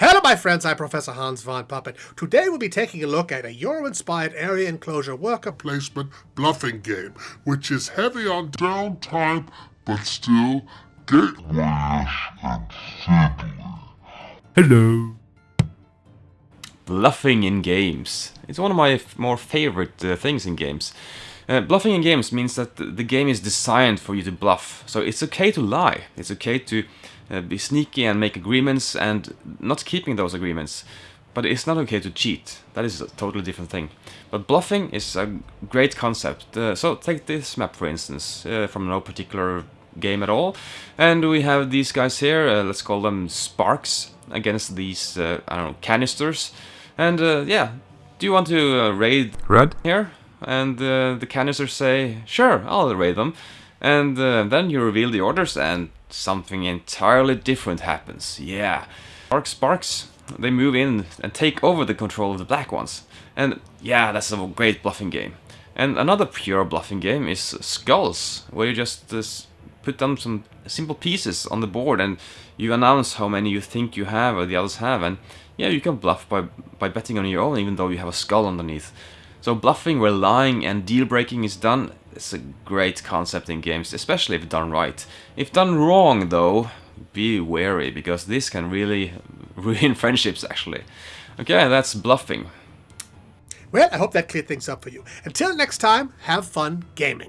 Hello my friends, I'm Professor Hans von Puppet. Today we'll be taking a look at a Euro-inspired area enclosure worker placement bluffing game, which is heavy on downtime, but still gateway-ish and fiddly. Hello. Bluffing in games. It's one of my more favorite uh, things in games. Uh, bluffing in games means that the game is designed for you to bluff. So it's okay to lie. It's okay to uh, be sneaky and make agreements and not keeping those agreements. But it's not okay to cheat. That is a totally different thing. But bluffing is a great concept. Uh, so take this map for instance, uh, from no particular game at all. And we have these guys here, uh, let's call them sparks, against these, uh, I don't know, canisters. And uh, yeah, do you want to uh, raid Red? here? And uh, the canisters say, sure, I'll raid them. And uh, then you reveal the orders and something entirely different happens. Yeah. Sparks, Sparks, they move in and take over the control of the black ones. And yeah, that's a great bluffing game. And another pure bluffing game is Skulls, where you just uh, put down some simple pieces on the board and you announce how many you think you have or the others have. And yeah, you can bluff by, by betting on your own even though you have a skull underneath. So bluffing where lying and deal breaking is done is a great concept in games, especially if done right. If done wrong though, be wary because this can really ruin friendships actually. Okay, that's bluffing. Well, I hope that cleared things up for you. Until next time, have fun gaming.